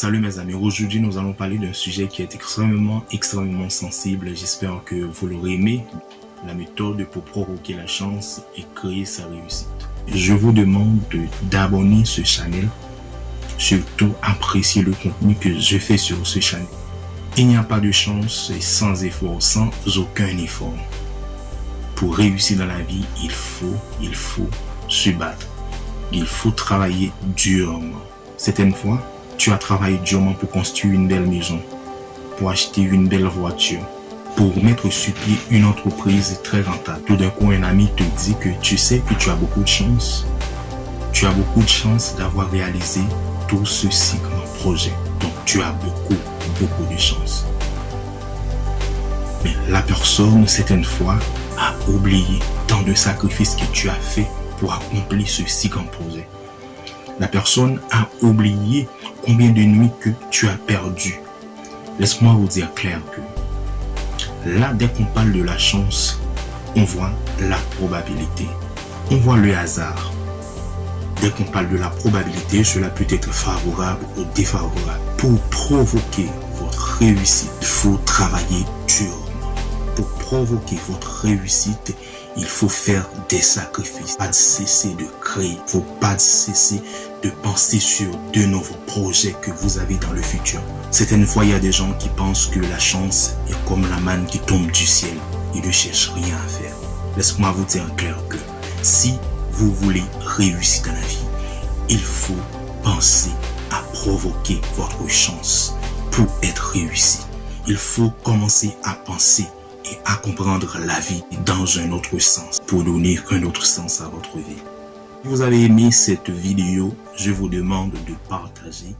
Salut mes amis, aujourd'hui nous allons parler d'un sujet qui est extrêmement, extrêmement sensible. J'espère que vous l'aurez aimé. La méthode pour provoquer la chance et créer sa réussite. Je vous demande d'abonner ce channel. Surtout apprécier le contenu que je fais sur ce channel. Il n'y a pas de chance sans effort, sans aucun effort. Pour réussir dans la vie, il faut, il faut se battre. Il faut travailler durement. Certaines fois, tu as travaillé durement pour construire une belle maison, pour acheter une belle voiture, pour mettre sur pied une entreprise très rentable. Tout d'un coup, un ami te dit que tu sais que tu as beaucoup de chance. Tu as beaucoup de chance d'avoir réalisé tout ceci comme projet. Donc, tu as beaucoup, beaucoup de chance. Mais la personne, certaines fois, a oublié tant de sacrifices que tu as fait pour accomplir ceci comme projet. La personne a oublié combien de nuits que tu as perdu. Laisse-moi vous dire clair que là, dès qu'on parle de la chance, on voit la probabilité. On voit le hasard. Dès qu'on parle de la probabilité, cela peut être favorable ou défavorable. Pour provoquer votre réussite, il faut travailler durement. Pour provoquer votre réussite, il faut faire des sacrifices. Pas cesser de créer. Il faut pas cesser de penser sur de nouveaux projets que vous avez dans le futur. Certaines fois, il y a des gens qui pensent que la chance est comme la manne qui tombe du ciel. Ils ne cherchent rien à faire. Laisse-moi vous dire clair que si vous voulez réussir dans la vie, il faut penser à provoquer votre chance pour être réussi. Il faut commencer à penser à comprendre la vie dans un autre sens pour donner un autre sens à votre vie. Si vous avez aimé cette vidéo, je vous demande de partager.